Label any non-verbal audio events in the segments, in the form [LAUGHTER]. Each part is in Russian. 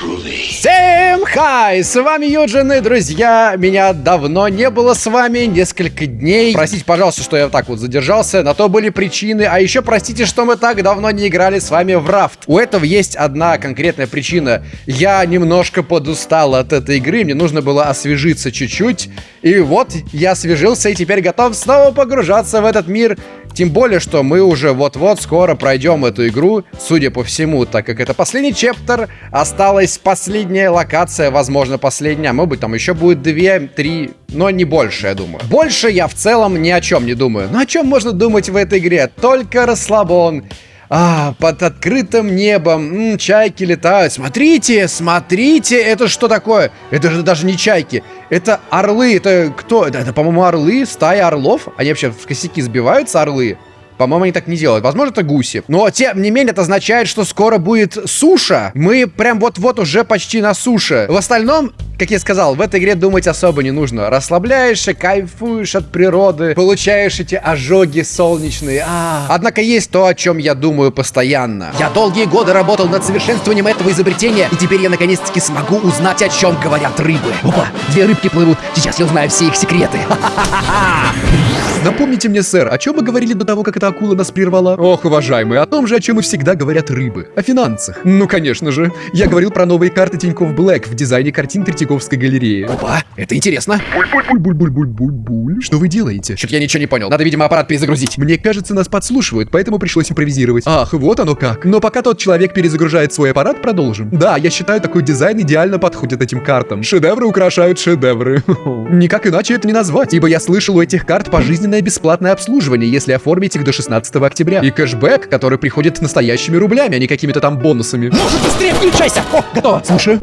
Groovy. Say Всем хай! С вами Юджин и друзья. Меня давно не было с вами, несколько дней. Простите, пожалуйста, что я так вот задержался. На то были причины. А еще простите, что мы так давно не играли с вами в рафт. У этого есть одна конкретная причина. Я немножко подустал от этой игры. Мне нужно было освежиться чуть-чуть. И вот я освежился и теперь готов снова погружаться в этот мир тем более, что мы уже вот-вот скоро пройдем эту игру, судя по всему, так как это последний чептер, осталась последняя локация, возможно, последняя, может быть там еще будет две, три, но не больше, я думаю. Больше я в целом ни о чем не думаю. Но о чем можно думать в этой игре? Только расслабон. А, под открытым небом, м, чайки летают. Смотрите, смотрите, это что такое? Это же даже не чайки, это орлы. Это кто? Это, это по-моему, орлы, стая орлов. Они вообще в косяки сбиваются, орлы. По-моему, они так не делают. Возможно, это гуси. Но, тем не менее, это означает, что скоро будет суша. Мы прям вот-вот уже почти на суше. В остальном, как я сказал, в этой игре думать особо не нужно. Расслабляешься, кайфуешь от природы, получаешь эти ожоги солнечные. А -а -а. Однако есть то, о чем я думаю постоянно. Я долгие годы работал над совершенствованием этого изобретения, и теперь я наконец-таки смогу узнать, о чем говорят рыбы. Опа, две рыбки плывут. Сейчас я узнаю все их секреты. [LAUGHS] Напомните мне, сэр, о чем мы говорили до того, как эта акула нас прервала? Ох, уважаемые, о том же, о чем и всегда говорят рыбы. О финансах. Ну, конечно же. Я говорил про новые карты Тинькофф Блэк в дизайне картин Третьяковской галереи. Опа, это интересно. Буль-буль-буль-буль-буль-буль. Что вы делаете? Что-то я ничего не понял. Надо, видимо, аппарат перезагрузить. Мне кажется, нас подслушивают, поэтому пришлось импровизировать. Ах, вот оно как. Но пока тот человек перезагружает свой аппарат, продолжим. Да, я считаю, такой дизайн идеально подходит этим картам. Шедевры украшают шедевры. [LAUGHS] Никак иначе это не назвать, ибо я слышал у этих карт пожизненное бесплатное обслуживание, если оформить их до 16 октября. И кэшбэк, который приходит настоящими рублями, а не какими-то там бонусами. Может, быстрее включайся! О, готово! Слушаю.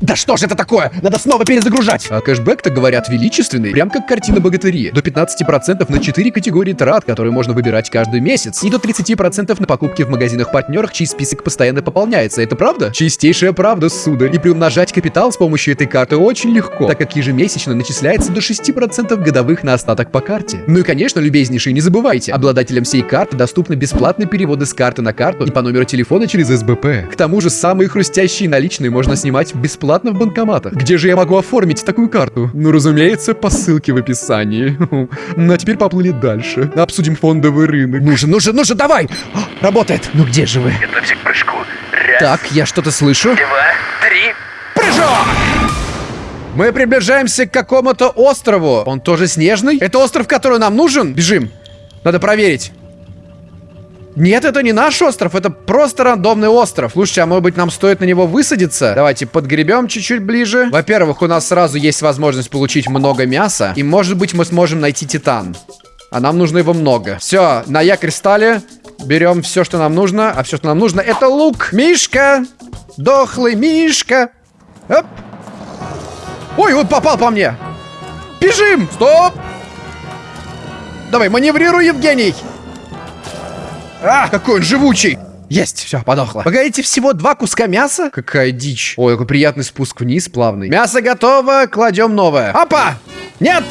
Да что же это такое? Надо снова перезагружать. А кэшбэк-то, говорят, величественный. Прям как картина богатыри. До 15% на 4 категории трат, которые можно выбирать каждый месяц. И до 30% на покупки в магазинах-партнерах, чей список постоянно пополняется. Это правда? Чистейшая правда, сударь. И приумножать капитал с помощью этой карты очень легко, так как ежемесячно начисляется до 6% годовых на остаток по карте. Ну и, конечно, любезнейшие, не забывайте, обладателям всей карты доступны бесплатные переводы с карты на карту и по номеру телефона через СБП. К тому же самые хрустящие наличные можно снимать бесплатно бесплатно в банкоматах. Где же я могу оформить такую карту? Ну, разумеется, по ссылке в описании. [LAUGHS] Ну, а теперь поплыли дальше. Обсудим фондовый рынок. Ну же, ну же, ну же, давай! Работает! Ну где же вы? Готовься к прыжку. Раз, Так, я что-то слышу. два, три. Прыжок! Мы приближаемся к какому-то острову. Он тоже снежный? Это остров, который нам нужен? Бежим. Надо проверить. Нет, это не наш остров, это просто рандомный остров. Слушайте, а может быть нам стоит на него высадиться? Давайте подгребем чуть-чуть ближе. Во-первых, у нас сразу есть возможность получить много мяса. И может быть мы сможем найти титан. А нам нужно его много. Все, на якорь стали. Берем все, что нам нужно. А все, что нам нужно, это лук. Мишка! Дохлый Мишка! Оп! Ой, он попал по мне! Бежим! Стоп! Давай, маневрируй, Евгений! А, какой он живучий! Есть, все, подохло. Погодите, всего два куска мяса? Какая дичь. Ой, какой приятный спуск вниз, плавный. Мясо готово, кладем новое. Опа! Нет!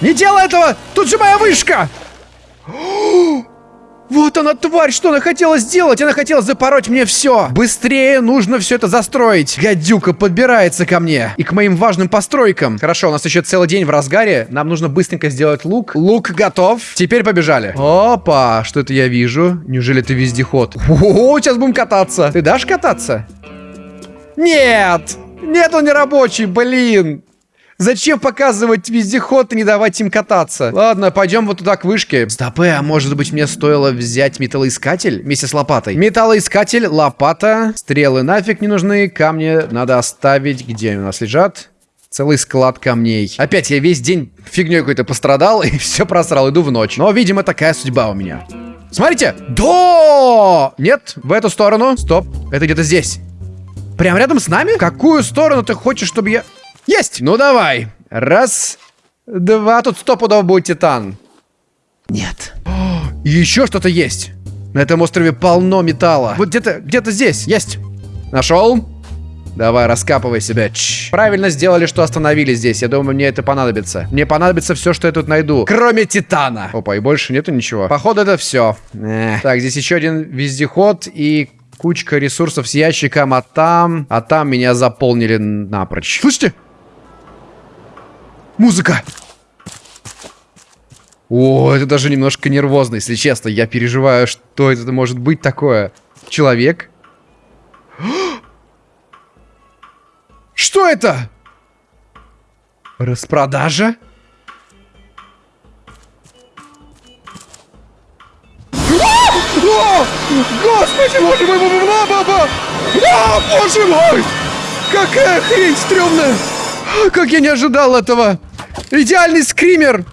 Не делай этого! Тут же моя вышка! [GASPS] Вот она, тварь, что она хотела сделать? Она хотела запороть мне все. Быстрее нужно все это застроить. Гадюка подбирается ко мне. И к моим важным постройкам. Хорошо, у нас еще целый день в разгаре. Нам нужно быстренько сделать лук. Лук готов. Теперь побежали. Опа, что это я вижу? Неужели это вездеход? О, сейчас будем кататься. Ты дашь кататься? Нет! Нет, он не рабочий, блин. Зачем показывать вездеход и не давать им кататься? Ладно, пойдем вот туда к вышке. Стопы, а может быть мне стоило взять металлоискатель вместе с лопатой? Металлоискатель, лопата, стрелы нафиг не нужны, камни надо оставить. Где они у нас лежат? Целый склад камней. Опять я весь день фигней какой-то пострадал [LAUGHS] и все просрал, иду в ночь. Но, видимо, такая судьба у меня. Смотрите! Да! Нет, в эту сторону. Стоп, это где-то здесь. Прям рядом с нами? В какую сторону ты хочешь, чтобы я... Есть! Ну давай. Раз, два. Тут стопудово будет титан. Нет. О, [GASPS] еще что-то есть. На этом острове полно металла. Вот где-то, где-то здесь. Есть. Нашел. Давай, раскапывай себя. Чш. Правильно сделали, что остановили здесь. Я думаю, мне это понадобится. Мне понадобится все, что я тут найду. Кроме титана. Опа, и больше нету ничего. Походу, это все. Эх. Так, здесь еще один вездеход и кучка ресурсов с ящиком, а там... А там меня заполнили напрочь. Слышите? Музыка! О, это даже немножко нервозно, если честно. Я переживаю, что это может быть такое. Человек? [GASPS] Что это? Распродажа? О! Господи, боже мой, баба, баба! А, боже мой! Какая хрень стрёмная! Как я не ожидал этого! Идеальный скример!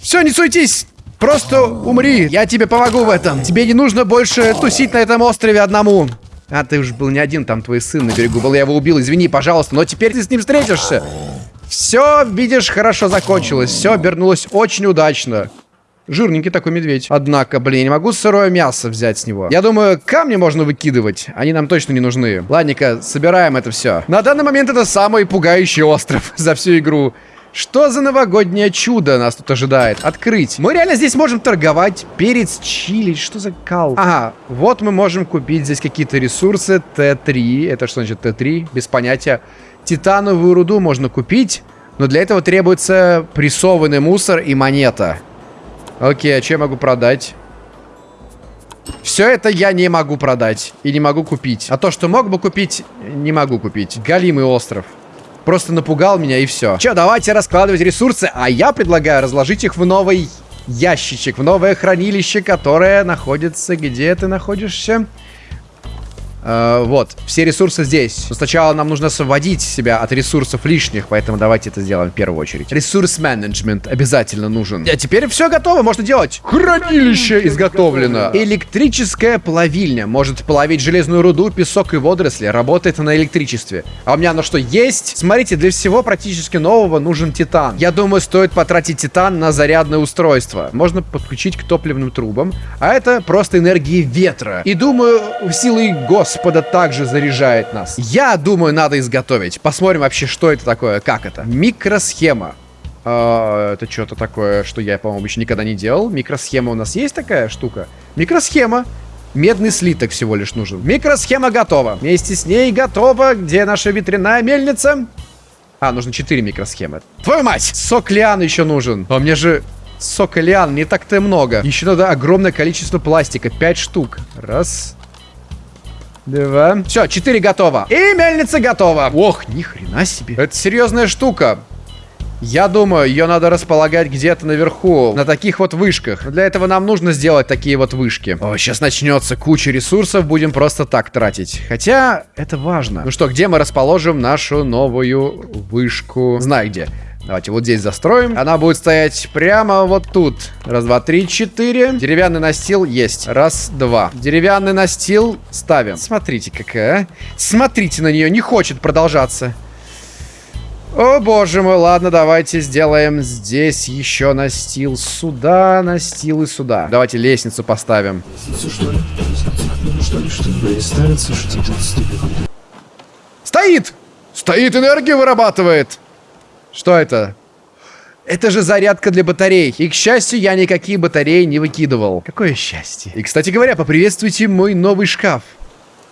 Все, не суетись! Просто умри, я тебе помогу в этом. Тебе не нужно больше тусить на этом острове одному. А, ты уж был не один, там твой сын на берегу был, я его убил, извини, пожалуйста, но теперь ты с ним встретишься. Все, видишь, хорошо закончилось, все обернулось очень удачно. Жирненький такой медведь. Однако, блин, я не могу сырое мясо взять с него. Я думаю, камни можно выкидывать. Они нам точно не нужны. Ладненько, собираем это все. На данный момент это самый пугающий остров [LAUGHS] за всю игру. Что за новогоднее чудо нас тут ожидает? Открыть. Мы реально здесь можем торговать. Перец, чили. Что за кал? Ага, вот мы можем купить здесь какие-то ресурсы. Т3. Это что значит Т3? Без понятия. Титановую руду можно купить. Но для этого требуется прессованный мусор и монета. Окей, а что я могу продать? Все это я не могу продать. И не могу купить. А то, что мог бы купить, не могу купить. Галимый остров. Просто напугал меня и все. Че, давайте раскладывать ресурсы, а я предлагаю разложить их в новый ящичек, в новое хранилище, которое находится... Где ты находишься? Э, вот, все ресурсы здесь. Но сначала нам нужно освободить себя от ресурсов лишних, поэтому давайте это сделаем в первую очередь. Ресурс менеджмент обязательно нужен. А теперь все готово, можно делать. Хранилище изготовлено. Электрическая плавильня. Может плавить железную руду, песок и водоросли. Работает на электричестве. А у меня оно что, есть? Смотрите, для всего практически нового нужен титан. Я думаю, стоит потратить титан на зарядное устройство. Можно подключить к топливным трубам. А это просто энергии ветра. И думаю, в силы гос Господа также заряжает нас. Я думаю, надо изготовить. Посмотрим вообще, что это такое, как это. Микросхема. А, это что-то такое, что я, по-моему, еще никогда не делал. Микросхема у нас есть такая штука? Микросхема. Медный слиток всего лишь нужен. Микросхема готова. Вместе с ней готова. Где наша ветряная мельница? А, нужно 4 микросхемы. Твою мать! Сок лиан еще нужен. А мне же сока лиан не так-то много. Еще надо огромное количество пластика. 5 штук. Раз, Два. Все, четыре готово. И мельница готова. Ох, ни хрена себе. Это серьезная штука. Я думаю, ее надо располагать где-то наверху, на таких вот вышках. Для этого нам нужно сделать такие вот вышки. О, сейчас начнется куча ресурсов, будем просто так тратить. Хотя, это важно. Ну что, где мы расположим нашу новую вышку? Знаю где. Давайте вот здесь застроим. Она будет стоять прямо вот тут. Раз, два, три, четыре. Деревянный настил есть. Раз, два. Деревянный настил ставим. Смотрите какая. Смотрите на нее. Не хочет продолжаться. О, боже мой, ладно, давайте сделаем здесь еще настил. Сюда настил и сюда. Давайте лестницу поставим. Стоит! Стоит, энергию вырабатывает. Что это? Это же зарядка для батарей. И, к счастью, я никакие батареи не выкидывал. Какое счастье. И, кстати говоря, поприветствуйте мой новый шкаф.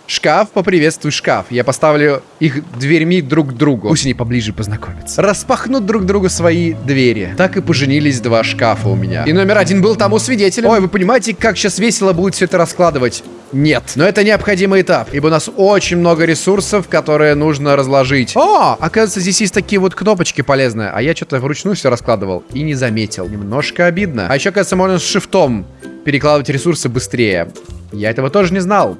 Шкаф, поприветствуй шкаф. Я поставлю их дверьми друг к другу. Пусть они поближе познакомятся. Распахнут друг другу свои двери. Так и поженились два шкафа у меня. И номер один был тому свидетелем. Ой, вы понимаете, как сейчас весело будет все это раскладывать? Нет. Но это необходимый этап, ибо у нас очень много ресурсов, которые нужно разложить. О, оказывается, здесь есть такие вот кнопочки полезные. А я что-то вручную все раскладывал и не заметил. Немножко обидно. А еще, оказывается, можно с шифтом перекладывать ресурсы быстрее. Я этого тоже не знал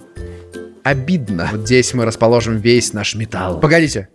обидно. Вот здесь мы расположим весь наш металл. Погодите.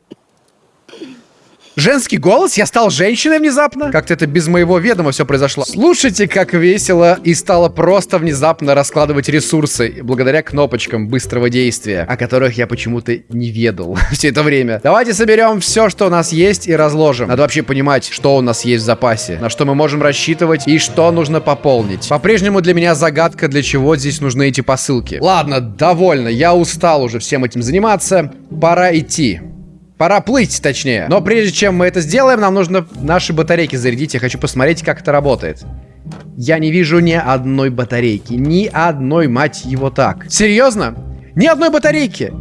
Женский голос? Я стал женщиной внезапно? Как-то это без моего ведома все произошло. Слушайте, как весело и стало просто внезапно раскладывать ресурсы благодаря кнопочкам быстрого действия, о которых я почему-то не ведал [LAUGHS] все это время. Давайте соберем все, что у нас есть и разложим. Надо вообще понимать, что у нас есть в запасе, на что мы можем рассчитывать и что нужно пополнить. По-прежнему для меня загадка, для чего здесь нужны эти посылки. Ладно, довольно, я устал уже всем этим заниматься. Пора идти. Пора плыть, точнее. Но прежде чем мы это сделаем, нам нужно наши батарейки зарядить. Я хочу посмотреть, как это работает. Я не вижу ни одной батарейки. Ни одной, мать его, так. Серьезно? Ни одной батарейки!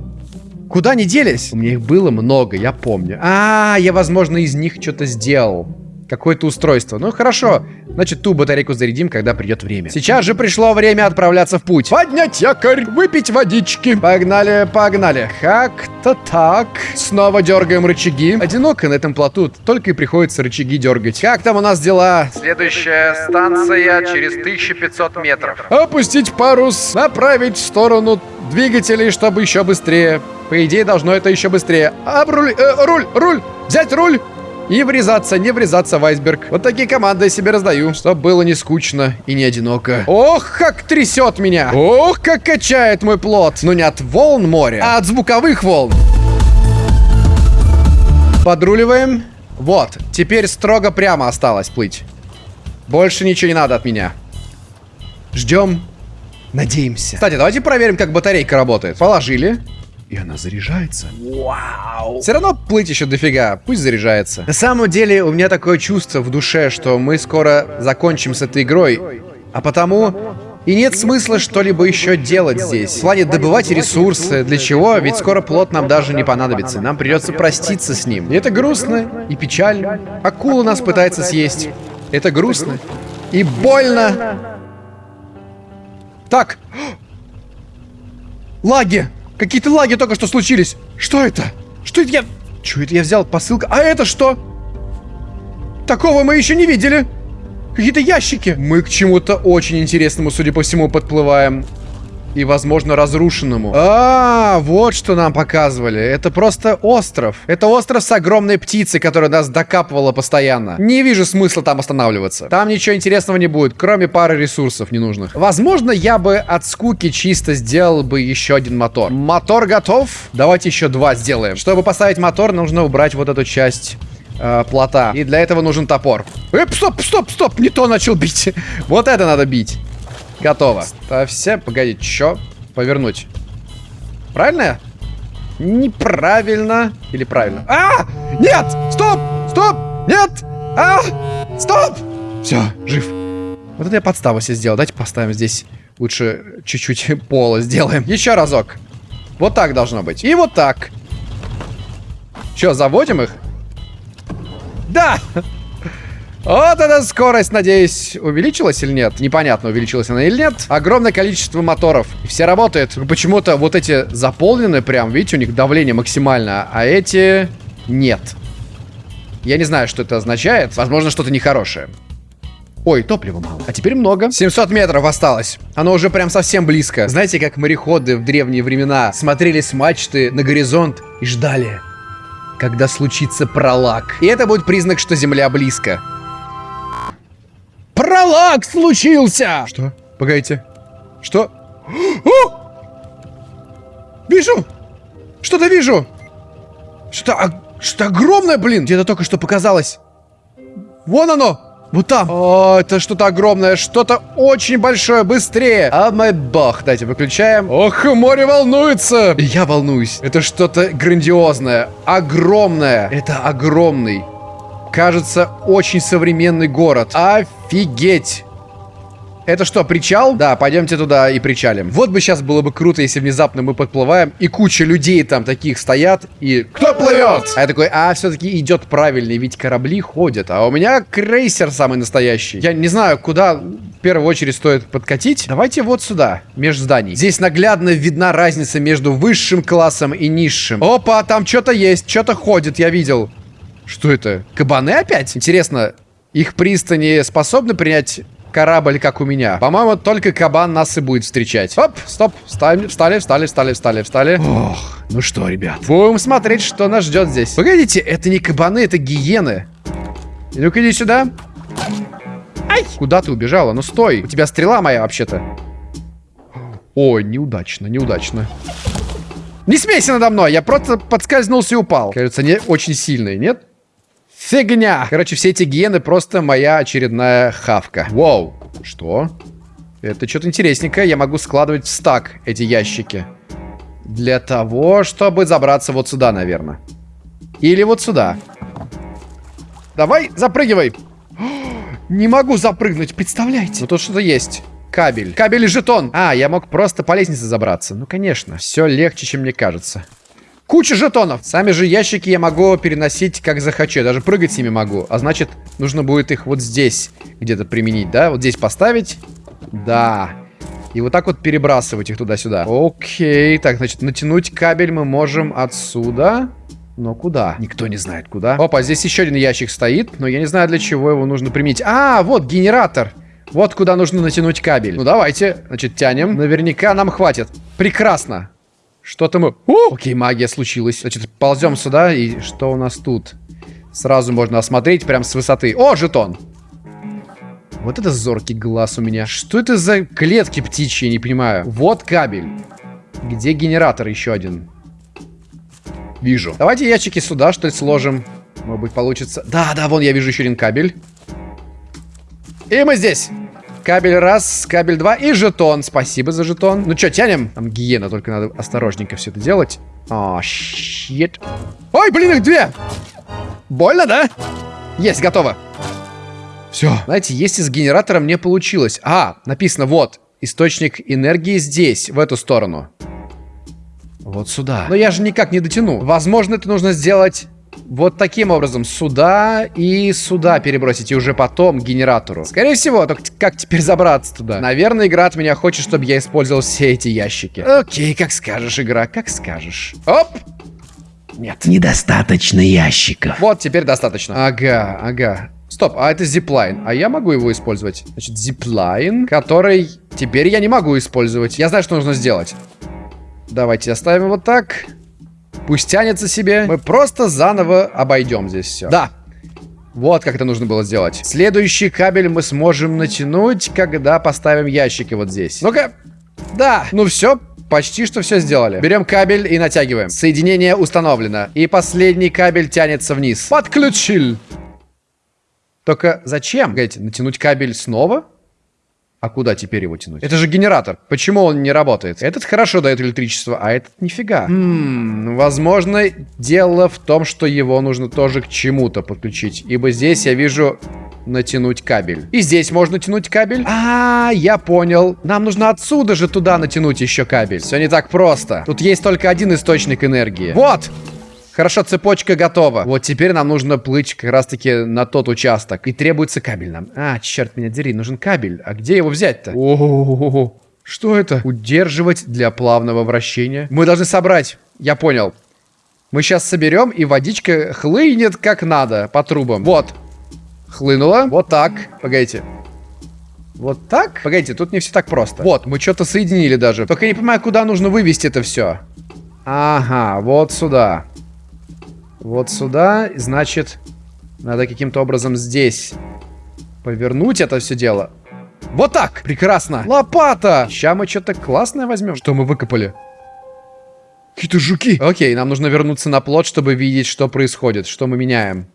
Куда они делись? У меня их было много, я помню. А, я, возможно, из них что-то сделал. Какое-то устройство. Ну, хорошо. Значит, ту батарейку зарядим, когда придет время. Сейчас же пришло время отправляться в путь. Поднять якорь, выпить водички. Погнали, погнали. Как-то так. Снова дергаем рычаги. Одиноко на этом плоту, только и приходится рычаги дергать. Как там у нас дела? Следующая станция через 1500 метров. Опустить парус, направить в сторону двигателей, чтобы еще быстрее. По идее, должно это еще быстрее. Об руль, э, руль, руль, взять руль. И врезаться, не врезаться в айсберг. Вот такие команды я себе раздаю, чтобы было не скучно и не одиноко. Ох, как трясет меня! Ох, как качает мой плод! Но не от волн моря, а от звуковых волн. Подруливаем. Вот, теперь строго прямо осталось плыть. Больше ничего не надо от меня. Ждем. Надеемся. Кстати, давайте проверим, как батарейка работает. Положили. И она заряжается. Вау. Все равно плыть еще дофига. Пусть заряжается. На самом деле, у меня такое чувство в душе, что мы скоро закончим с этой игрой. А потому и нет смысла что-либо еще делать здесь. В плане добывать ресурсы. Для чего? Ведь скоро плод нам даже не понадобится. Нам придется проститься с ним. И это грустно и печально. Акула нас пытается съесть. Это грустно и больно. Так. [GASPS] Лаги. Какие-то лаги только что случились. Что это? Что это я... Что это я взял? Посылка. А это что? Такого мы еще не видели. Какие-то ящики. Мы к чему-то очень интересному, судя по всему, подплываем. И, возможно, разрушенному. А, вот что нам показывали. Это просто остров. Это остров с огромной птицей, которая нас докапывала постоянно. Не вижу смысла там останавливаться. Там ничего интересного не будет, кроме пары ресурсов ненужных. Возможно, я бы от скуки чисто сделал бы еще один мотор. Мотор готов. Давайте еще два сделаем. Чтобы поставить мотор, нужно убрать вот эту часть э, плота. И для этого нужен топор. Эп, стоп, стоп, стоп, не то начал бить. [LAUGHS] вот это надо бить. Готово. Ставься. Погоди, чё? Повернуть. Правильно? Неправильно. Или правильно? А! Нет! Стоп! Стоп! Нет! А! Стоп! Все, жив. Вот это я подставу себе сделал. Давайте поставим здесь лучше чуть-чуть [LAUGHS] пола сделаем. Еще разок. Вот так должно быть. И вот так. Че, заводим их? Да! Вот эта скорость, надеюсь, увеличилась или нет? Непонятно, увеличилась она или нет. Огромное количество моторов. Все работает. Почему-то вот эти заполнены прям, видите, у них давление максимально, а эти нет. Я не знаю, что это означает. Возможно, что-то нехорошее. Ой, топлива мало. А теперь много. 700 метров осталось. Оно уже прям совсем близко. Знаете, как мореходы в древние времена смотрели с мачты на горизонт и ждали, когда случится пролаг. И это будет признак, что Земля близко. Пролаг случился! Что? Погодите. Что? О! Вижу! Что-то вижу! Что-то что огромное, блин! Где-то только что показалось. Вон оно! Вот там. О, это что-то огромное, что-то очень большое, быстрее. А мой бог, дайте выключаем. Ох, море волнуется. Я волнуюсь. Это что-то грандиозное, огромное. Это огромный кажется, очень современный город. Офигеть! Это что, причал? Да, пойдемте туда и причалим. Вот бы сейчас было бы круто, если внезапно мы подплываем, и куча людей там таких стоят, и... Кто плывет? А я такой, а, все-таки идет правильный, ведь корабли ходят. А у меня крейсер самый настоящий. Я не знаю, куда в первую очередь стоит подкатить. Давайте вот сюда, между зданий. Здесь наглядно видна разница между высшим классом и низшим. Опа, там что-то есть, что-то ходит, я видел. Что это? Кабаны опять? Интересно, их пристани способны принять корабль, как у меня? По-моему, только кабан нас и будет встречать. Оп, стоп, встали, встали, встали, встали, встали, встали. Ох, ну что, ребят, будем смотреть, что нас ждет здесь. Погодите, это не кабаны, это гиены. Ну-ка, иди сюда. Ай! Куда ты убежала? Ну стой, у тебя стрела моя вообще-то. Ой, неудачно, неудачно. Не смейся надо мной, я просто подскользнулся и упал. Кажется, не очень сильный, нет? Фигня! Короче, все эти гены просто моя очередная хавка. Вау. Что? Это что-то интересненькое. Я могу складывать в стак эти ящики. Для того, чтобы забраться вот сюда, наверное. Или вот сюда. Давай, запрыгивай. [GASPS] Не могу запрыгнуть, представляете? Ну тут что-то есть. Кабель. Кабель и жетон. А, я мог просто по лестнице забраться. Ну, конечно. Все легче, чем мне кажется. Куча жетонов. Сами же ящики я могу переносить как захочу. Я даже прыгать с ними могу. А значит, нужно будет их вот здесь где-то применить, да? Вот здесь поставить. Да. И вот так вот перебрасывать их туда-сюда. Окей. Так, значит, натянуть кабель мы можем отсюда. Но куда? Никто не знает куда. Опа, здесь еще один ящик стоит, но я не знаю, для чего его нужно применить. А, вот генератор. Вот куда нужно натянуть кабель. Ну, давайте. Значит, тянем. Наверняка нам хватит. Прекрасно. Что-то мы... О! Окей, магия случилась. Значит, ползем сюда. И что у нас тут? Сразу можно осмотреть прям с высоты. О, жетон! Вот это зоркий глаз у меня. Что это за клетки птичьи, не понимаю. Вот кабель. Где генератор еще один? Вижу. Давайте ящики сюда, что ли, сложим. Может быть, получится. Да, да, вон я вижу еще один кабель. И мы здесь. Кабель раз, кабель два и жетон. Спасибо за жетон. Ну что, тянем? Там гиена, только надо осторожненько все это делать. О, щит. Ой, блин, их две. Больно, да? Есть, готово. Все. Знаете, если с генератором не получилось. А, написано вот. Источник энергии здесь, в эту сторону. Вот сюда. Но я же никак не дотяну. Возможно, это нужно сделать вот таким образом. Сюда и сюда перебросить. И уже потом к генератору. Скорее всего, только как теперь забраться туда? Наверное, игра от меня хочет, чтобы я использовал все эти ящики. Окей, как скажешь, игра, как скажешь. Оп! Нет. Недостаточно ящиков. Вот, теперь достаточно. Ага, ага. Стоп, а это зиплайн. А я могу его использовать? Значит, зиплайн, который теперь я не могу использовать. Я знаю, что нужно сделать. Давайте оставим вот так. Пусть тянется себе. Мы просто заново обойдем здесь все. Да. Вот как это нужно было сделать. Следующий кабель мы сможем натянуть, когда поставим ящики вот здесь. Ну-ка. Да. Ну все, почти что все сделали. Берем кабель и натягиваем. Соединение установлено. И последний кабель тянется вниз. Подключил. Только зачем? Погодите, натянуть кабель снова? А куда теперь его тянуть? Это же генератор. Почему он не работает? Этот хорошо дает электричество, а этот нифига. Хм, возможно, дело в том, что его нужно тоже к чему-то подключить. Ибо здесь я вижу натянуть кабель. И здесь можно тянуть кабель. А, я понял. Нам нужно отсюда же туда натянуть еще кабель. Все не так просто. Тут есть только один источник энергии. Вот! Хорошо, цепочка готова. Вот теперь нам нужно плыть как раз-таки на тот участок. И требуется кабель нам. А, черт меня дери, нужен кабель. А где его взять-то? О, что это? Удерживать для плавного вращения. Мы должны собрать. Я понял. Мы сейчас соберем, и водичка хлынет как надо по трубам. Вот. Хлынула. Вот так. Погодите. Вот так? Погодите, тут не все так просто. Вот, мы что-то соединили даже. Только я не понимаю, куда нужно вывести это все. Ага, вот сюда. Вот сюда, значит, надо каким-то образом здесь повернуть это все дело. Вот так! Прекрасно! Лопата! Сейчас мы что-то классное возьмем. Что мы выкопали? Какие-то жуки. Окей, нам нужно вернуться на плот, чтобы видеть, что происходит, что мы меняем.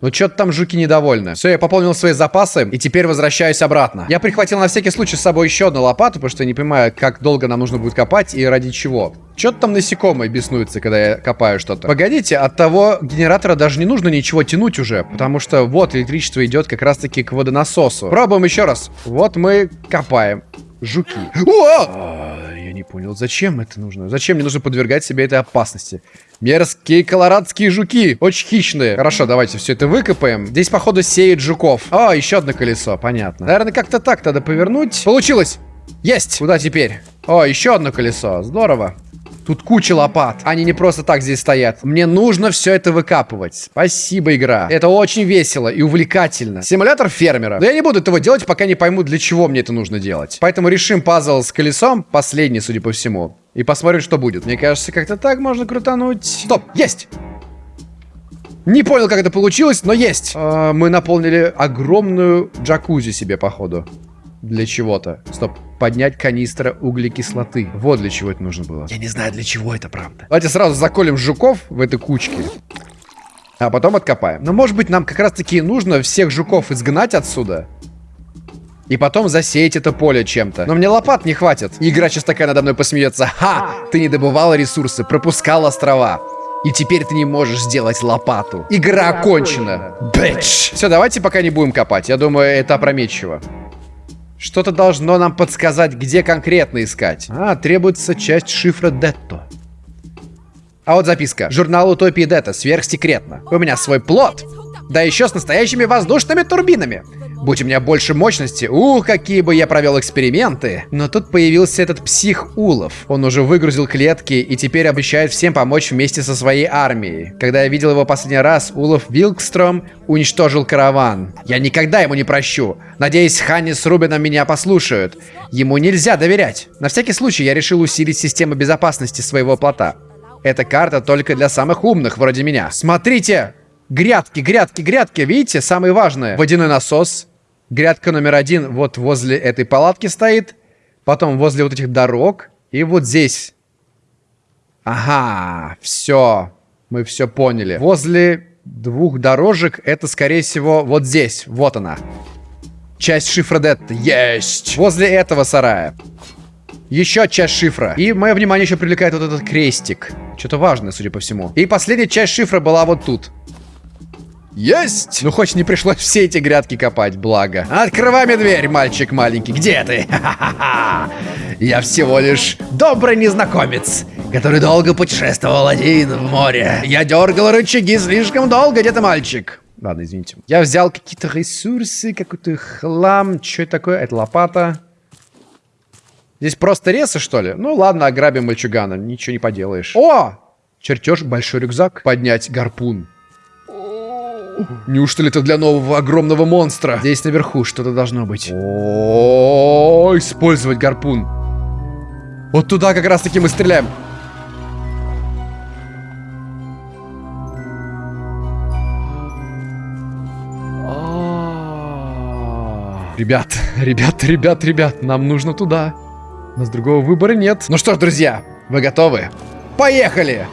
Ну, что-то там жуки недовольны. Все, я пополнил свои запасы, и теперь возвращаюсь обратно. Я прихватил на всякий случай с собой еще одну лопату, потому что я не понимаю, как долго нам нужно будет копать и ради чего. Что-то там насекомые беснуются, когда я копаю что-то. Погодите, от того генератора даже не нужно ничего тянуть уже, потому что вот электричество идет как раз-таки к водонасосу. Пробуем еще раз. Вот мы копаем. Жуки. О! Я не понял, зачем это нужно? Зачем мне нужно подвергать себе этой опасности? Мерзкие колорадские жуки. Очень хищные. Хорошо, давайте все это выкопаем. Здесь, походу, сеет жуков. О, еще одно колесо, понятно. Наверное, как-то так надо повернуть. Получилось! Есть! Куда теперь? О, еще одно колесо. Здорово. Тут куча лопат. Они не просто так здесь стоят. Мне нужно все это выкапывать. Спасибо, игра. Это очень весело и увлекательно. Симулятор фермера. Но я не буду этого делать, пока не пойму, для чего мне это нужно делать. Поэтому решим пазл с колесом. Последний, судя по всему. И посмотрим, что будет. Мне кажется, как-то так можно крутануть. Стоп, есть! Не понял, как это получилось, но есть. А, мы наполнили огромную джакузи себе, походу. Для чего-то. Стоп. Поднять канистра углекислоты. Вот для чего это нужно было. Я не знаю, для чего это, правда. Давайте сразу заколем жуков в этой кучке. А потом откопаем. Но может быть нам как раз таки нужно всех жуков изгнать отсюда. И потом засеять это поле чем-то. Но мне лопат не хватит. Игра сейчас такая надо мной посмеется. Ха! Ты не добывала ресурсы, пропускал острова. И теперь ты не можешь сделать лопату. Игра окончена. Бэч. Все, давайте пока не будем копать. Я думаю, это опрометчиво. Что-то должно нам подсказать, где конкретно искать. А, требуется часть шифра Детто. А вот записка. Журнал Утопии Дета. Сверхсекретно. У меня свой плод. Да еще с настоящими воздушными турбинами. Будь у меня больше мощности, ух, какие бы я провел эксперименты. Но тут появился этот псих Улов. Он уже выгрузил клетки и теперь обещает всем помочь вместе со своей армией. Когда я видел его последний раз, Улов Вилкстром уничтожил караван. Я никогда ему не прощу. Надеюсь, Ханни с Рубином меня послушают. Ему нельзя доверять. На всякий случай я решил усилить систему безопасности своего плота. Эта карта только для самых умных, вроде меня. Смотрите! Грядки, грядки, грядки. Видите, самое важное. Водяной насос. Грядка номер один вот возле этой палатки стоит. Потом возле вот этих дорог. И вот здесь. Ага, все. Мы все поняли. Возле двух дорожек это, скорее всего, вот здесь. Вот она. Часть шифра Детта. Есть! Возле этого сарая. Еще часть шифра. И мое внимание еще привлекает вот этот крестик. Что-то важное, судя по всему. И последняя часть шифра была вот тут. Есть! Ну, хоть не пришлось все эти грядки копать, благо. Открывай дверь, мальчик маленький. Где ты? [LAUGHS] Я всего лишь добрый незнакомец, который долго путешествовал один в море. Я дергал рычаги слишком долго, где ты, мальчик? Ладно, извините. Я взял какие-то ресурсы, какой-то хлам. Что это такое? Это лопата. Здесь просто ресы, что ли? Ну ладно, ограбим мальчугана, ничего не поделаешь. О! Чертеж, большой рюкзак. Поднять гарпун. Неужто ли это для нового огромного монстра? Здесь наверху что-то должно быть. О, использовать гарпун. Вот туда как раз таки мы стреляем. Ребят, ребят, ребят, ребят, нам нужно туда. У нас другого выбора нет. Ну что ж, друзья, вы готовы? Поехали!